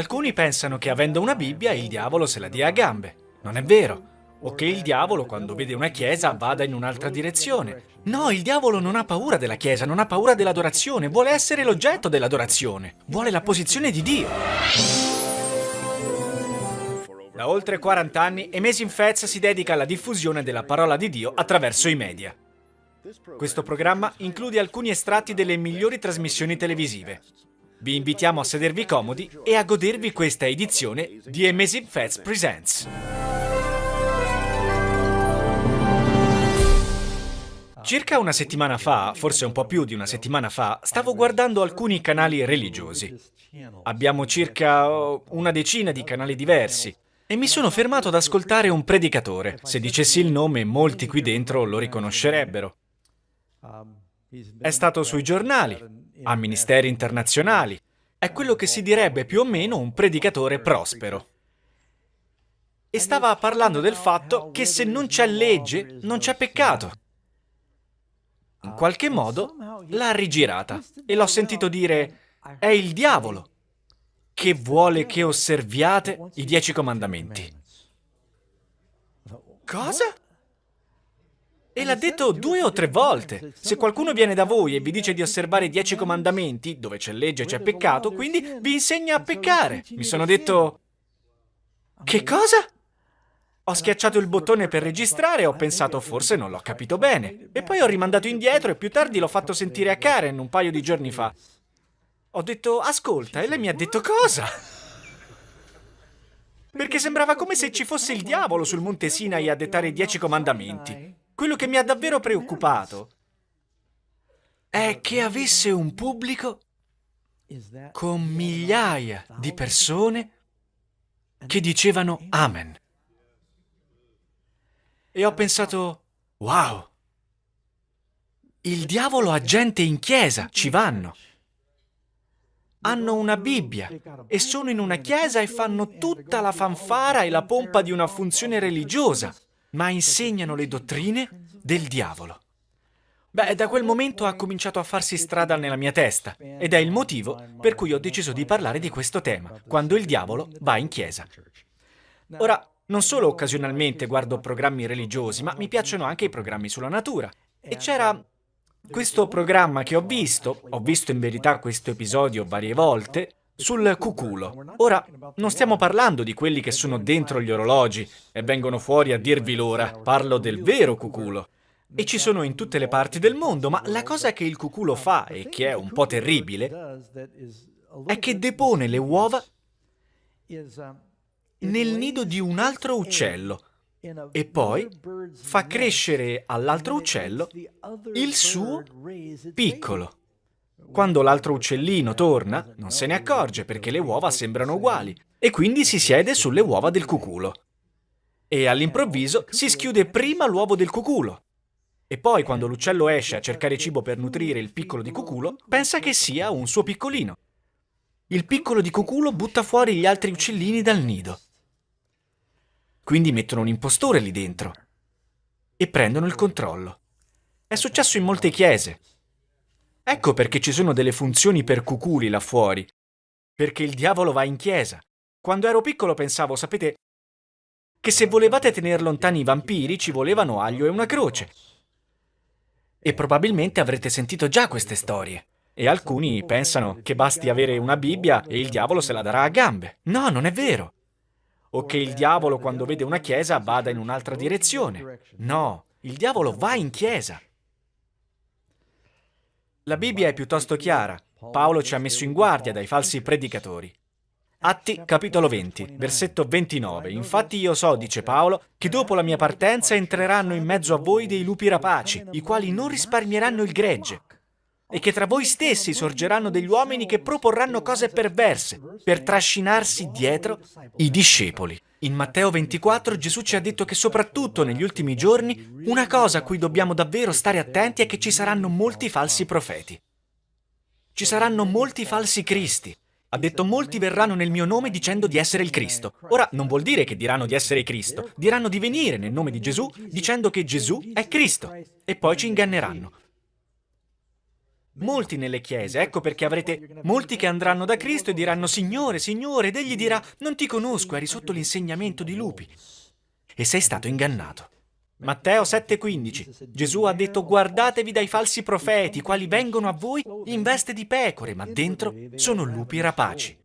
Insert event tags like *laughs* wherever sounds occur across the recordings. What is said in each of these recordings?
Alcuni pensano che avendo una Bibbia il diavolo se la dia a gambe. Non è vero. O che il diavolo, quando vede una chiesa, vada in un'altra direzione. No, il diavolo non ha paura della chiesa, non ha paura dell'adorazione, vuole essere l'oggetto dell'adorazione, vuole la posizione di Dio. Da oltre 40 anni, Amazing Fats si dedica alla diffusione della parola di Dio attraverso i media. Questo programma include alcuni estratti delle migliori trasmissioni televisive. Vi invitiamo a sedervi comodi e a godervi questa edizione di Amazing Fats Presents. Circa una settimana fa, forse un po' più di una settimana fa, stavo guardando alcuni canali religiosi. Abbiamo circa oh, una decina di canali diversi e mi sono fermato ad ascoltare un predicatore. Se dicessi il nome, molti qui dentro lo riconoscerebbero. È stato sui giornali, a ministeri internazionali. È quello che si direbbe più o meno un predicatore prospero. E stava parlando del fatto che se non c'è legge, non c'è peccato. In qualche modo l'ha rigirata e l'ho sentito dire è il diavolo che vuole che osserviate i dieci comandamenti. Cosa? E l'ha detto due o tre volte. Se qualcuno viene da voi e vi dice di osservare i dieci comandamenti, dove c'è legge c'è peccato, quindi vi insegna a peccare. Mi sono detto... Che cosa? Ho schiacciato il bottone per registrare e ho pensato forse non l'ho capito bene. E poi ho rimandato indietro e più tardi l'ho fatto sentire a Karen un paio di giorni fa. Ho detto ascolta e lei mi ha detto cosa? Perché sembrava come se ci fosse il diavolo sul monte Sinai a dettare i dieci comandamenti. Quello che mi ha davvero preoccupato è che avesse un pubblico con migliaia di persone che dicevano Amen. E ho pensato, wow, il diavolo ha gente in chiesa, ci vanno. Hanno una Bibbia e sono in una chiesa e fanno tutta la fanfara e la pompa di una funzione religiosa ma insegnano le dottrine del diavolo. Beh, da quel momento ha cominciato a farsi strada nella mia testa ed è il motivo per cui ho deciso di parlare di questo tema, quando il diavolo va in chiesa. Ora, non solo occasionalmente guardo programmi religiosi, ma mi piacciono anche i programmi sulla natura. E c'era questo programma che ho visto, ho visto in verità questo episodio varie volte, sul cuculo. Ora, non stiamo parlando di quelli che sono dentro gli orologi e vengono fuori a dirvi l'ora, parlo del vero cuculo. E ci sono in tutte le parti del mondo, ma la cosa che il cuculo fa, e che è un po' terribile, è che depone le uova nel nido di un altro uccello e poi fa crescere all'altro uccello il suo piccolo. Quando l'altro uccellino torna, non se ne accorge perché le uova sembrano uguali e quindi si siede sulle uova del cuculo. E all'improvviso si schiude prima l'uovo del cuculo. E poi quando l'uccello esce a cercare cibo per nutrire il piccolo di cuculo, pensa che sia un suo piccolino. Il piccolo di cuculo butta fuori gli altri uccellini dal nido. Quindi mettono un impostore lì dentro e prendono il controllo. È successo in molte chiese, Ecco perché ci sono delle funzioni per cuculi là fuori. Perché il diavolo va in chiesa. Quando ero piccolo pensavo, sapete, che se volevate tenere lontani i vampiri ci volevano aglio e una croce. E probabilmente avrete sentito già queste storie. E alcuni pensano che basti avere una Bibbia e il diavolo se la darà a gambe. No, non è vero. O che il diavolo quando vede una chiesa vada in un'altra direzione. No, il diavolo va in chiesa. La Bibbia è piuttosto chiara. Paolo ci ha messo in guardia dai falsi predicatori. Atti capitolo 20, versetto 29. Infatti io so, dice Paolo, che dopo la mia partenza entreranno in mezzo a voi dei lupi rapaci, i quali non risparmieranno il gregge, e che tra voi stessi sorgeranno degli uomini che proporranno cose perverse per trascinarsi dietro i discepoli. In Matteo 24 Gesù ci ha detto che soprattutto negli ultimi giorni una cosa a cui dobbiamo davvero stare attenti è che ci saranno molti falsi profeti. Ci saranno molti falsi cristi. Ha detto molti verranno nel mio nome dicendo di essere il Cristo. Ora non vuol dire che diranno di essere Cristo, diranno di venire nel nome di Gesù dicendo che Gesù è Cristo e poi ci inganneranno. Molti nelle chiese, ecco perché avrete molti che andranno da Cristo e diranno Signore, Signore, ed egli dirà non ti conosco, eri sotto l'insegnamento di lupi e sei stato ingannato. Matteo 7:15 Gesù ha detto guardatevi dai falsi profeti, quali vengono a voi in veste di pecore, ma dentro sono lupi rapaci.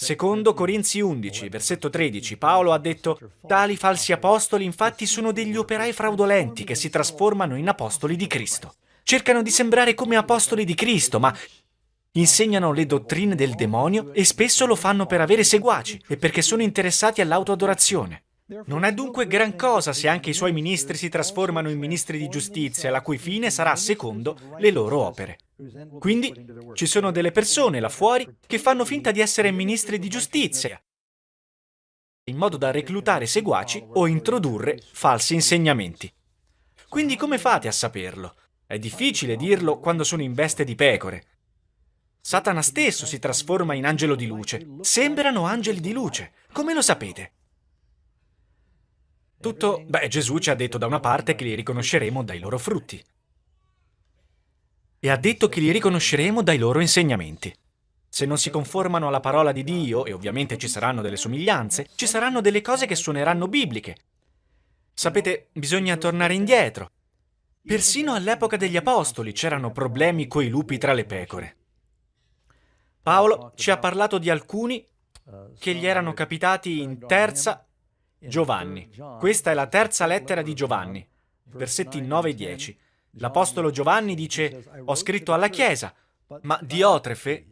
Secondo Corinzi 11, versetto 13, Paolo ha detto Tali falsi apostoli infatti sono degli operai fraudolenti che si trasformano in apostoli di Cristo. Cercano di sembrare come apostoli di Cristo, ma insegnano le dottrine del demonio e spesso lo fanno per avere seguaci e perché sono interessati all'autoadorazione. Non è dunque gran cosa se anche i suoi ministri si trasformano in ministri di giustizia, la cui fine sarà secondo le loro opere. Quindi ci sono delle persone là fuori che fanno finta di essere ministri di giustizia, in modo da reclutare seguaci o introdurre falsi insegnamenti. Quindi come fate a saperlo? È difficile dirlo quando sono in veste di pecore. Satana stesso si trasforma in angelo di luce. Sembrano angeli di luce. Come lo sapete? Tutto, beh, Gesù ci ha detto da una parte che li riconosceremo dai loro frutti. E ha detto che li riconosceremo dai loro insegnamenti. Se non si conformano alla parola di Dio, e ovviamente ci saranno delle somiglianze, ci saranno delle cose che suoneranno bibliche. Sapete, bisogna tornare indietro. Persino all'epoca degli Apostoli c'erano problemi coi lupi tra le pecore. Paolo ci ha parlato di alcuni che gli erano capitati in terza Giovanni. Questa è la terza lettera di Giovanni, versetti 9 e 10. L'Apostolo Giovanni dice, ho scritto alla Chiesa, ma Diotrefe,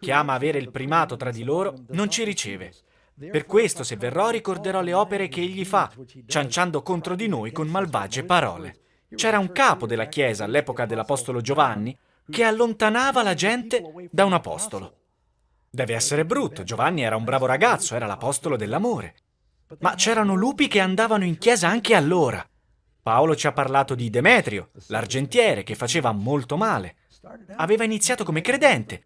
che ama avere il primato tra di loro, non ci riceve. Per questo, se verrò, ricorderò le opere che egli fa, cianciando contro di noi con malvagie parole. C'era un capo della Chiesa all'epoca dell'Apostolo Giovanni che allontanava la gente da un apostolo. Deve essere brutto, Giovanni era un bravo ragazzo, era l'apostolo dell'amore. Ma c'erano lupi che andavano in chiesa anche allora. Paolo ci ha parlato di Demetrio, l'argentiere, che faceva molto male. Aveva iniziato come credente.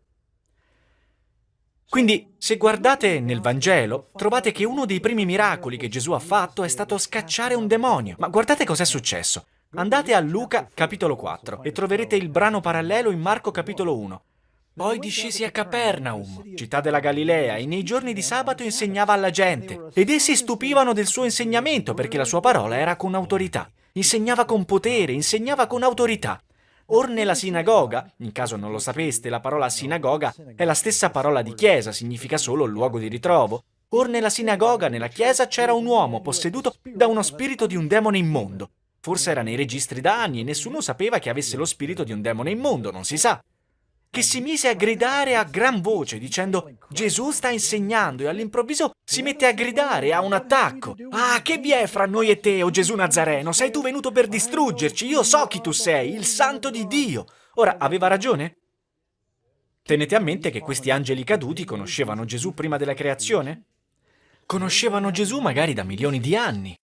Quindi, se guardate nel Vangelo, trovate che uno dei primi miracoli che Gesù ha fatto è stato scacciare un demonio. Ma guardate cos'è successo. Andate a Luca capitolo 4 e troverete il brano parallelo in Marco capitolo 1. Poi discesi a Capernaum, città della Galilea, e nei giorni di sabato insegnava alla gente, ed essi stupivano del suo insegnamento perché la sua parola era con autorità. Insegnava con potere, insegnava con autorità. Or nella sinagoga, in caso non lo sapeste, la parola sinagoga è la stessa parola di chiesa, significa solo luogo di ritrovo. Or nella sinagoga, nella chiesa, c'era un uomo posseduto da uno spirito di un demone immondo. Forse era nei registri da anni e nessuno sapeva che avesse lo spirito di un demone immondo, non si sa che si mise a gridare a gran voce dicendo Gesù sta insegnando e all'improvviso si mette a gridare, ha un attacco. Ah, che vi è fra noi e te, o oh Gesù Nazareno? Sei tu venuto per distruggerci, io so chi tu sei, il santo di Dio. Ora, aveva ragione? Tenete a mente che questi angeli caduti conoscevano Gesù prima della creazione? Conoscevano Gesù magari da milioni di anni.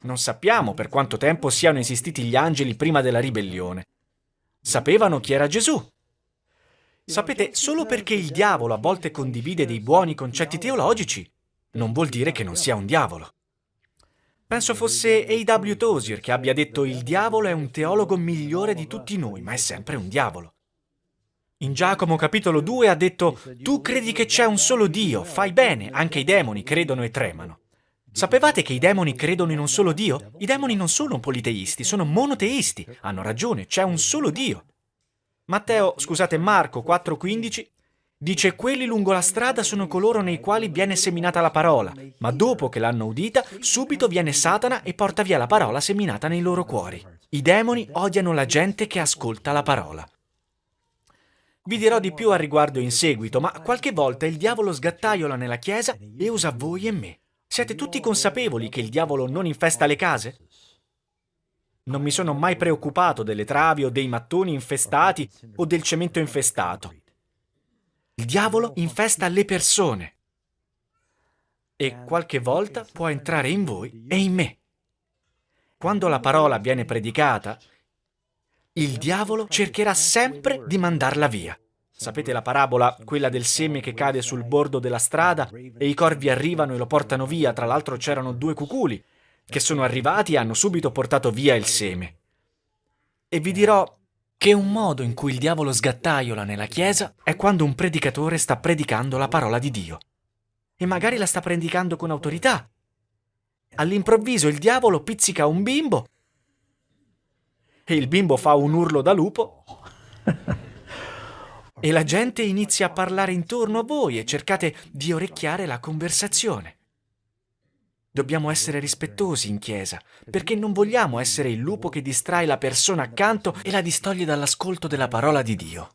Non sappiamo per quanto tempo siano esistiti gli angeli prima della ribellione. Sapevano chi era Gesù, Sapete, solo perché il diavolo a volte condivide dei buoni concetti teologici, non vuol dire che non sia un diavolo. Penso fosse A.W. Tozier che abbia detto il diavolo è un teologo migliore di tutti noi, ma è sempre un diavolo. In Giacomo capitolo 2 ha detto tu credi che c'è un solo Dio, fai bene, anche i demoni credono e tremano. Sapevate che i demoni credono in un solo Dio? I demoni non sono politeisti, sono monoteisti. Hanno ragione, c'è un solo Dio. Matteo, scusate, Marco 4,15 dice quelli lungo la strada sono coloro nei quali viene seminata la parola, ma dopo che l'hanno udita, subito viene Satana e porta via la parola seminata nei loro cuori. I demoni odiano la gente che ascolta la parola. Vi dirò di più al riguardo in seguito, ma qualche volta il diavolo sgattaiola nella chiesa e usa voi e me. Siete tutti consapevoli che il diavolo non infesta le case? Non mi sono mai preoccupato delle travi o dei mattoni infestati o del cemento infestato. Il diavolo infesta le persone e qualche volta può entrare in voi e in me. Quando la parola viene predicata, il diavolo cercherà sempre di mandarla via. Sapete la parabola, quella del seme che cade sul bordo della strada e i corvi arrivano e lo portano via, tra l'altro c'erano due cuculi che sono arrivati e hanno subito portato via il seme. E vi dirò, che un modo in cui il diavolo sgattaiola nella Chiesa è quando un predicatore sta predicando la parola di Dio. E magari la sta predicando con autorità. All'improvviso il diavolo pizzica un bimbo e il bimbo fa un urlo da lupo *laughs* e la gente inizia a parlare intorno a voi e cercate di orecchiare la conversazione. Dobbiamo essere rispettosi in chiesa, perché non vogliamo essere il lupo che distrae la persona accanto e la distoglie dall'ascolto della parola di Dio.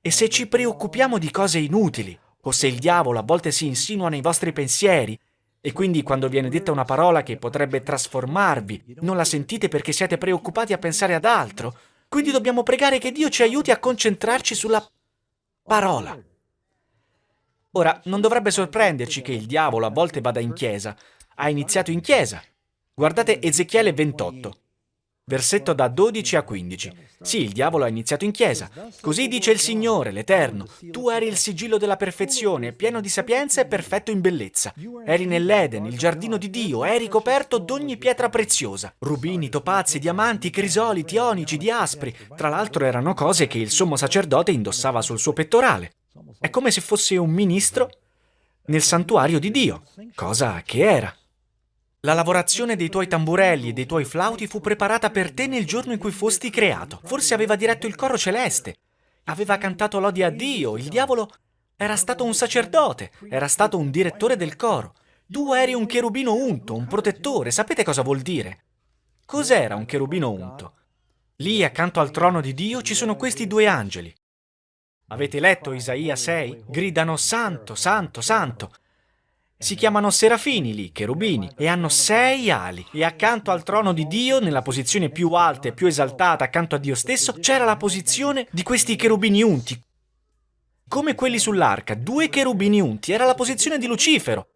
E se ci preoccupiamo di cose inutili, o se il diavolo a volte si insinua nei vostri pensieri, e quindi quando viene detta una parola che potrebbe trasformarvi, non la sentite perché siete preoccupati a pensare ad altro, quindi dobbiamo pregare che Dio ci aiuti a concentrarci sulla parola. Ora, non dovrebbe sorprenderci che il diavolo a volte vada in chiesa, ha iniziato in chiesa. Guardate Ezechiele 28, versetto da 12 a 15. Sì, il diavolo ha iniziato in chiesa. Così dice il Signore, l'Eterno. Tu eri il sigillo della perfezione, pieno di sapienza e perfetto in bellezza. Eri nell'Eden, il giardino di Dio, eri coperto d'ogni pietra preziosa. Rubini, topazi, diamanti, crisoli, onici, diaspri. Tra l'altro erano cose che il sommo sacerdote indossava sul suo pettorale. È come se fosse un ministro nel santuario di Dio, cosa che era. La lavorazione dei tuoi tamburelli e dei tuoi flauti fu preparata per te nel giorno in cui fosti creato. Forse aveva diretto il coro celeste. Aveva cantato lodi a Dio. Il diavolo era stato un sacerdote, era stato un direttore del coro. Tu eri un cherubino unto, un protettore. Sapete cosa vuol dire? Cos'era un cherubino unto? Lì, accanto al trono di Dio, ci sono questi due angeli. Avete letto Isaia 6? Gridano Santo, Santo, Santo. Si chiamano serafini lì, cherubini, e hanno sei ali. E accanto al trono di Dio, nella posizione più alta e più esaltata accanto a Dio stesso, c'era la posizione di questi cherubini unti. Come quelli sull'arca, due cherubini unti, era la posizione di Lucifero.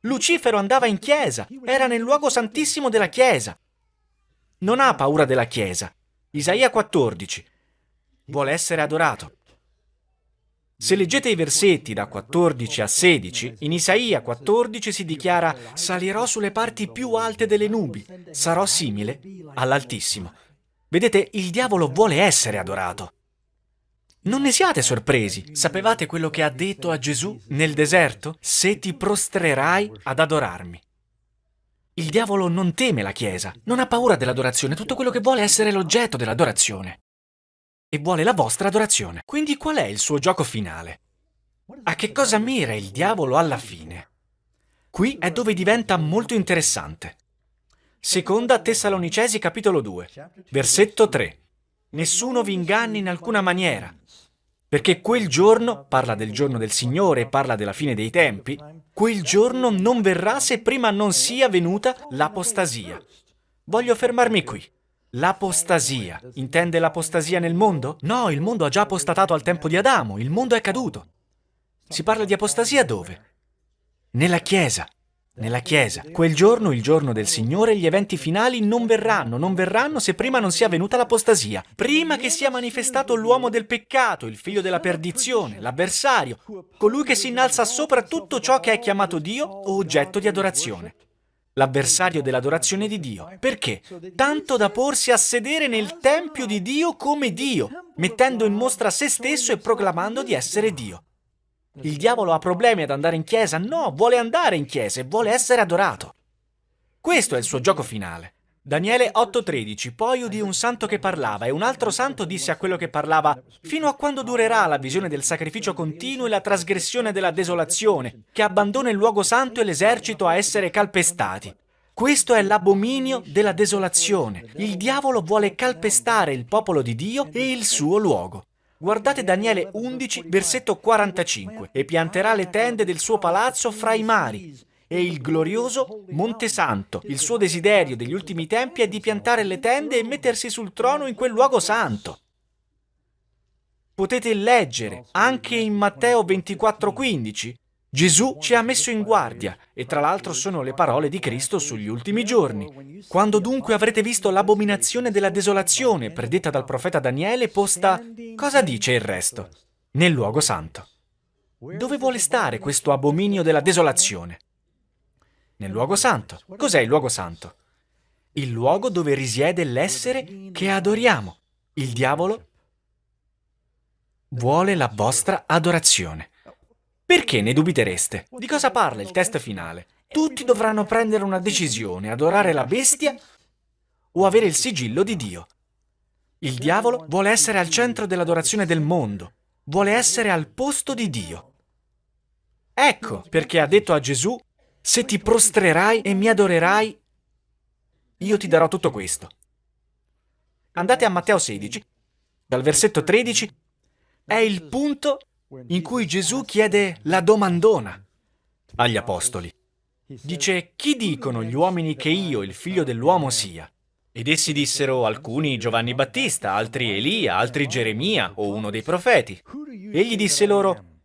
Lucifero andava in chiesa, era nel luogo santissimo della chiesa. Non ha paura della chiesa. Isaia 14. Vuole essere adorato. Se leggete i versetti da 14 a 16, in Isaia 14 si dichiara «Salirò sulle parti più alte delle nubi, sarò simile all'Altissimo». Vedete, il diavolo vuole essere adorato. Non ne siate sorpresi. Sapevate quello che ha detto a Gesù nel deserto? Se ti prostrerai ad adorarmi. Il diavolo non teme la Chiesa, non ha paura dell'adorazione, tutto quello che vuole è essere l'oggetto dell'adorazione e vuole la vostra adorazione. Quindi qual è il suo gioco finale? A che cosa mira il diavolo alla fine? Qui è dove diventa molto interessante. Seconda Tessalonicesi capitolo 2, versetto 3. Nessuno vi inganni in alcuna maniera, perché quel giorno, parla del giorno del Signore parla della fine dei tempi, quel giorno non verrà se prima non sia venuta l'apostasia. Voglio fermarmi qui. L'apostasia. Intende l'apostasia nel mondo? No, il mondo ha già apostatato al tempo di Adamo, il mondo è caduto. Si parla di apostasia dove? Nella Chiesa. Nella Chiesa. Quel giorno, il giorno del Signore, gli eventi finali non verranno, non verranno se prima non sia venuta l'apostasia. Prima che sia manifestato l'uomo del peccato, il figlio della perdizione, l'avversario, colui che si innalza sopra tutto ciò che è chiamato Dio o oggetto di adorazione l'avversario dell'adorazione di Dio. Perché? Tanto da porsi a sedere nel Tempio di Dio come Dio, mettendo in mostra se stesso e proclamando di essere Dio. Il diavolo ha problemi ad andare in chiesa? No, vuole andare in chiesa e vuole essere adorato. Questo è il suo gioco finale. Daniele 8:13 Poi udì un santo che parlava e un altro santo disse a quello che parlava Fino a quando durerà la visione del sacrificio continuo e la trasgressione della desolazione, che abbandona il luogo santo e l'esercito a essere calpestati? Questo è l'abominio della desolazione. Il diavolo vuole calpestare il popolo di Dio e il suo luogo. Guardate Daniele 11, versetto 45. E pianterà le tende del suo palazzo fra i mari e il glorioso Monte Santo. Il suo desiderio degli ultimi tempi è di piantare le tende e mettersi sul trono in quel luogo santo. Potete leggere anche in Matteo 24:15. Gesù ci ha messo in guardia e tra l'altro sono le parole di Cristo sugli ultimi giorni. Quando dunque avrete visto l'abominazione della desolazione predetta dal profeta Daniele posta, cosa dice il resto? Nel luogo santo. Dove vuole stare questo abominio della desolazione? Nel luogo santo. Cos'è il luogo santo? Il luogo dove risiede l'essere che adoriamo. Il diavolo vuole la vostra adorazione. Perché ne dubitereste? Di cosa parla il test finale? Tutti dovranno prendere una decisione, adorare la bestia o avere il sigillo di Dio. Il diavolo vuole essere al centro dell'adorazione del mondo, vuole essere al posto di Dio. Ecco perché ha detto a Gesù, se ti prostrerai e mi adorerai, io ti darò tutto questo. Andate a Matteo 16, dal versetto 13, è il punto in cui Gesù chiede la domandona agli apostoli. Dice, chi dicono gli uomini che io, il figlio dell'uomo, sia? Ed essi dissero alcuni Giovanni Battista, altri Elia, altri Geremia o uno dei profeti. Egli disse loro,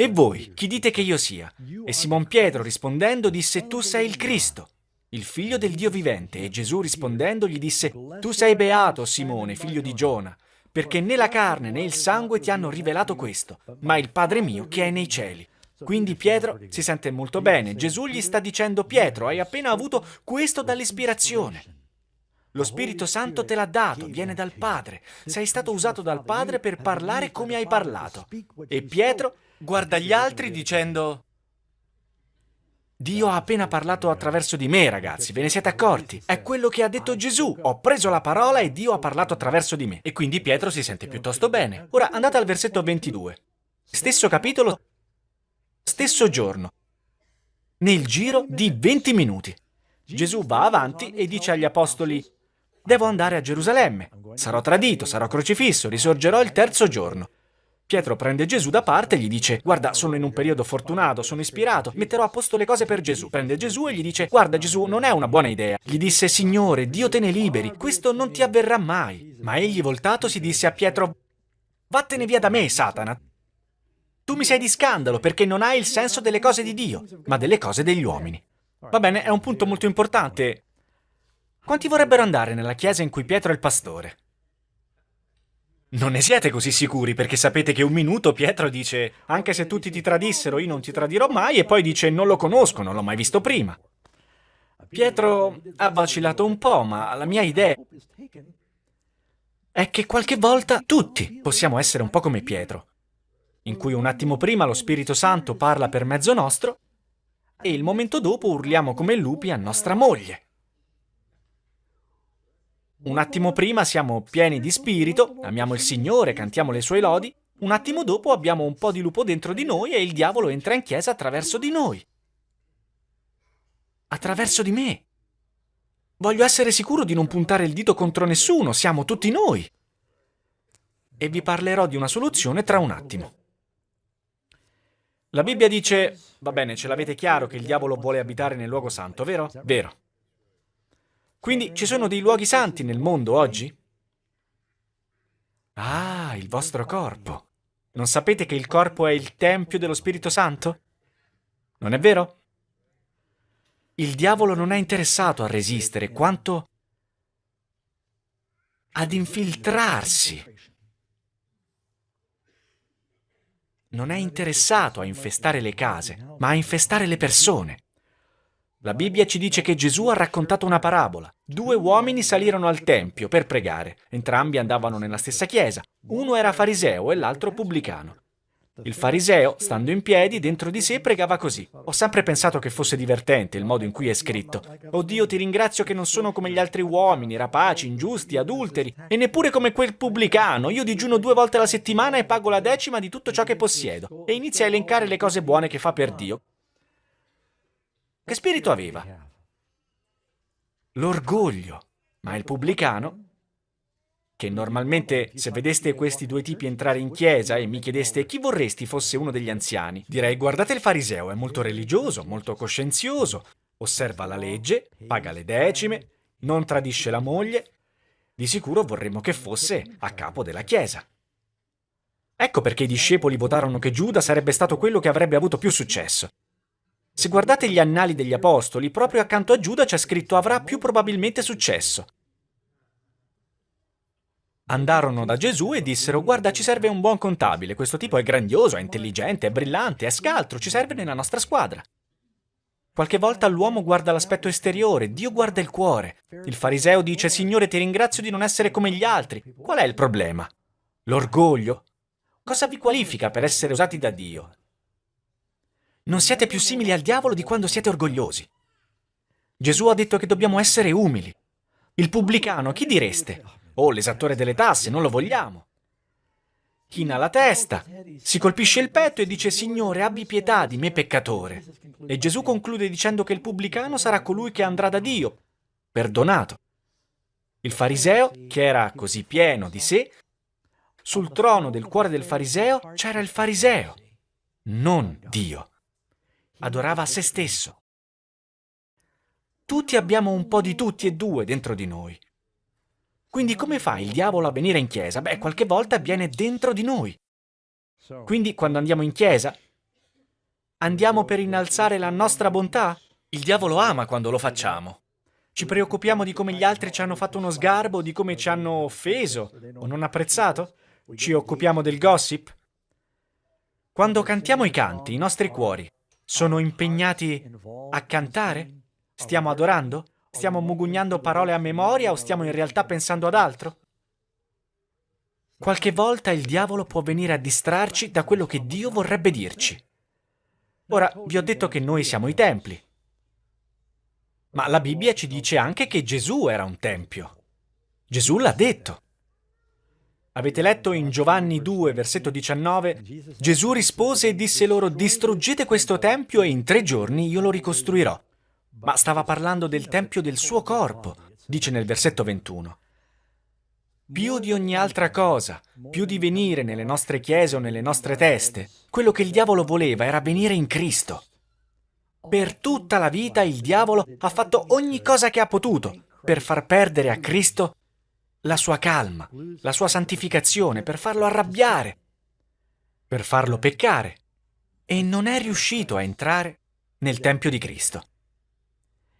e voi, chi dite che io sia? E Simon Pietro rispondendo disse, tu sei il Cristo, il figlio del Dio vivente. E Gesù rispondendo gli disse, tu sei beato, Simone, figlio di Giona, perché né la carne né il sangue ti hanno rivelato questo, ma il Padre mio che è nei cieli. Quindi Pietro si sente molto bene. Gesù gli sta dicendo, Pietro, hai appena avuto questo dall'ispirazione. Lo Spirito Santo te l'ha dato, viene dal Padre. Sei stato usato dal Padre per parlare come hai parlato. E Pietro guarda gli altri dicendo... Dio ha appena parlato attraverso di me, ragazzi, ve ne siete accorti? È quello che ha detto Gesù. Ho preso la parola e Dio ha parlato attraverso di me. E quindi Pietro si sente piuttosto bene. Ora andate al versetto 22. Stesso capitolo, stesso giorno. Nel giro di 20 minuti. Gesù va avanti e dice agli apostoli, devo andare a Gerusalemme. Sarò tradito, sarò crocifisso, risorgerò il terzo giorno. Pietro prende Gesù da parte e gli dice guarda sono in un periodo fortunato, sono ispirato, metterò a posto le cose per Gesù. Prende Gesù e gli dice guarda Gesù non è una buona idea. Gli disse Signore Dio te ne liberi, questo non ti avverrà mai. Ma egli voltato si disse a Pietro vattene via da me Satana. Tu mi sei di scandalo perché non hai il senso delle cose di Dio, ma delle cose degli uomini. Va bene, è un punto molto importante. Quanti vorrebbero andare nella chiesa in cui Pietro è il pastore? Non ne siete così sicuri perché sapete che un minuto Pietro dice anche se tutti ti tradissero io non ti tradirò mai e poi dice non lo conosco, non l'ho mai visto prima. Pietro ha vacillato un po', ma la mia idea è che qualche volta tutti possiamo essere un po' come Pietro, in cui un attimo prima lo Spirito Santo parla per mezzo nostro e il momento dopo urliamo come lupi a nostra moglie. Un attimo prima siamo pieni di spirito, amiamo il Signore, cantiamo le sue lodi, un attimo dopo abbiamo un po' di lupo dentro di noi e il diavolo entra in chiesa attraverso di noi. Attraverso di me. Voglio essere sicuro di non puntare il dito contro nessuno, siamo tutti noi. E vi parlerò di una soluzione tra un attimo. La Bibbia dice, va bene, ce l'avete chiaro che il diavolo vuole abitare nel luogo santo, vero? Vero. Quindi ci sono dei luoghi santi nel mondo oggi? Ah, il vostro corpo. Non sapete che il corpo è il Tempio dello Spirito Santo? Non è vero? Il diavolo non è interessato a resistere quanto ad infiltrarsi. Non è interessato a infestare le case, ma a infestare le persone. La Bibbia ci dice che Gesù ha raccontato una parabola. Due uomini salirono al Tempio per pregare. Entrambi andavano nella stessa chiesa. Uno era fariseo e l'altro pubblicano. Il fariseo, stando in piedi, dentro di sé pregava così. Ho sempre pensato che fosse divertente il modo in cui è scritto. Oh Dio, ti ringrazio che non sono come gli altri uomini, rapaci, ingiusti, adulteri, e neppure come quel pubblicano. Io digiuno due volte alla settimana e pago la decima di tutto ciò che possiedo. E inizia a elencare le cose buone che fa per Dio. Che spirito aveva? L'orgoglio. Ma il pubblicano, che normalmente se vedeste questi due tipi entrare in chiesa e mi chiedeste chi vorresti fosse uno degli anziani, direi guardate il fariseo, è molto religioso, molto coscienzioso, osserva la legge, paga le decime, non tradisce la moglie, di sicuro vorremmo che fosse a capo della chiesa. Ecco perché i discepoli votarono che Giuda sarebbe stato quello che avrebbe avuto più successo. Se guardate gli annali degli apostoli, proprio accanto a Giuda c'è scritto avrà più probabilmente successo. Andarono da Gesù e dissero guarda ci serve un buon contabile, questo tipo è grandioso, è intelligente, è brillante, è scaltro, ci serve nella nostra squadra. Qualche volta l'uomo guarda l'aspetto esteriore, Dio guarda il cuore. Il fariseo dice, Signore, ti ringrazio di non essere come gli altri. Qual è il problema? L'orgoglio? Cosa vi qualifica per essere usati da Dio? Non siete più simili al diavolo di quando siete orgogliosi. Gesù ha detto che dobbiamo essere umili. Il pubblicano, chi direste? Oh, l'esattore delle tasse, non lo vogliamo china la testa, si colpisce il petto e dice Signore abbi pietà di me peccatore. E Gesù conclude dicendo che il pubblicano sarà colui che andrà da Dio, perdonato. Il fariseo, che era così pieno di sé, sul trono del cuore del fariseo c'era il fariseo, non Dio. Adorava se stesso. Tutti abbiamo un po' di tutti e due dentro di noi. Quindi come fa il diavolo a venire in chiesa? Beh, qualche volta viene dentro di noi. Quindi quando andiamo in chiesa, andiamo per innalzare la nostra bontà? Il diavolo ama quando lo facciamo. Ci preoccupiamo di come gli altri ci hanno fatto uno sgarbo, di come ci hanno offeso o non apprezzato? Ci occupiamo del gossip? Quando cantiamo i canti, i nostri cuori sono impegnati a cantare? Stiamo adorando? Stiamo mugugnando parole a memoria o stiamo in realtà pensando ad altro? Qualche volta il diavolo può venire a distrarci da quello che Dio vorrebbe dirci. Ora, vi ho detto che noi siamo i templi. Ma la Bibbia ci dice anche che Gesù era un tempio. Gesù l'ha detto. Avete letto in Giovanni 2, versetto 19, Gesù rispose e disse loro, distruggete questo tempio e in tre giorni io lo ricostruirò ma stava parlando del tempio del suo corpo, dice nel versetto 21. Più di ogni altra cosa, più di venire nelle nostre chiese o nelle nostre teste, quello che il diavolo voleva era venire in Cristo. Per tutta la vita il diavolo ha fatto ogni cosa che ha potuto per far perdere a Cristo la sua calma, la sua santificazione, per farlo arrabbiare, per farlo peccare, e non è riuscito a entrare nel Tempio di Cristo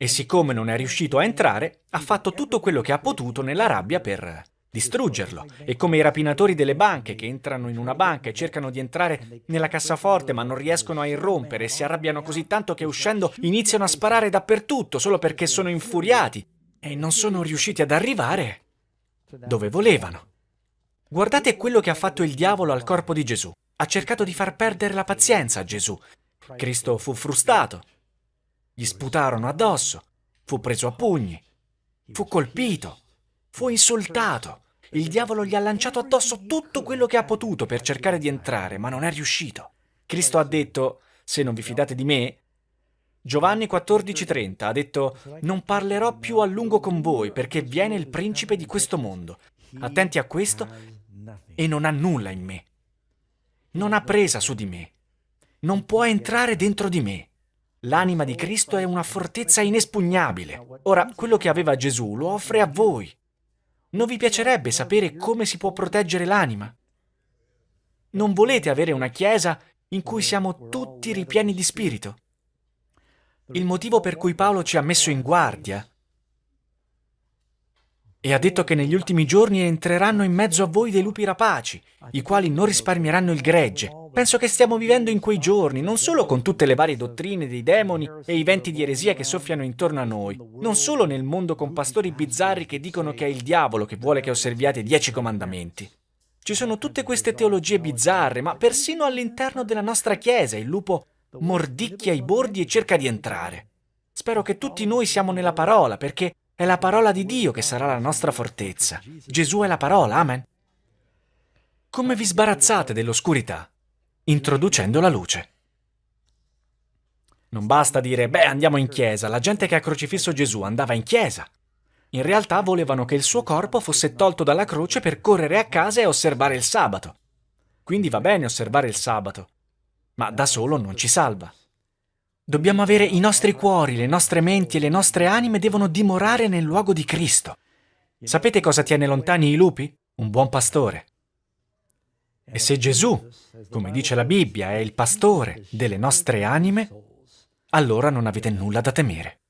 e siccome non è riuscito a entrare, ha fatto tutto quello che ha potuto nella rabbia per distruggerlo. E come i rapinatori delle banche che entrano in una banca e cercano di entrare nella cassaforte ma non riescono a irrompere e si arrabbiano così tanto che uscendo iniziano a sparare dappertutto solo perché sono infuriati e non sono riusciti ad arrivare dove volevano. Guardate quello che ha fatto il diavolo al corpo di Gesù. Ha cercato di far perdere la pazienza a Gesù. Cristo fu frustato, gli sputarono addosso, fu preso a pugni, fu colpito, fu insultato. Il diavolo gli ha lanciato addosso tutto quello che ha potuto per cercare di entrare, ma non è riuscito. Cristo ha detto, se non vi fidate di me, Giovanni 14:30 ha detto, non parlerò più a lungo con voi perché viene il principe di questo mondo. Attenti a questo e non ha nulla in me. Non ha presa su di me. Non può entrare dentro di me. L'anima di Cristo è una fortezza inespugnabile. Ora, quello che aveva Gesù lo offre a voi. Non vi piacerebbe sapere come si può proteggere l'anima? Non volete avere una chiesa in cui siamo tutti ripieni di spirito? Il motivo per cui Paolo ci ha messo in guardia e ha detto che negli ultimi giorni entreranno in mezzo a voi dei lupi rapaci, i quali non risparmieranno il gregge. Penso che stiamo vivendo in quei giorni, non solo con tutte le varie dottrine dei demoni e i venti di eresia che soffiano intorno a noi, non solo nel mondo con pastori bizzarri che dicono che è il diavolo che vuole che osserviate i dieci comandamenti. Ci sono tutte queste teologie bizzarre, ma persino all'interno della nostra Chiesa il lupo mordicchia i bordi e cerca di entrare. Spero che tutti noi siamo nella parola, perché è la parola di Dio che sarà la nostra fortezza. Gesù è la parola, amen. Come vi sbarazzate dell'oscurità? Introducendo la luce. Non basta dire, beh, andiamo in chiesa, la gente che ha crocifisso Gesù andava in chiesa. In realtà volevano che il suo corpo fosse tolto dalla croce per correre a casa e osservare il sabato. Quindi va bene osservare il sabato, ma da solo non ci salva. Dobbiamo avere i nostri cuori, le nostre menti e le nostre anime devono dimorare nel luogo di Cristo. Sapete cosa tiene lontani i lupi? Un buon pastore. E se Gesù, come dice la Bibbia, è il pastore delle nostre anime, allora non avete nulla da temere.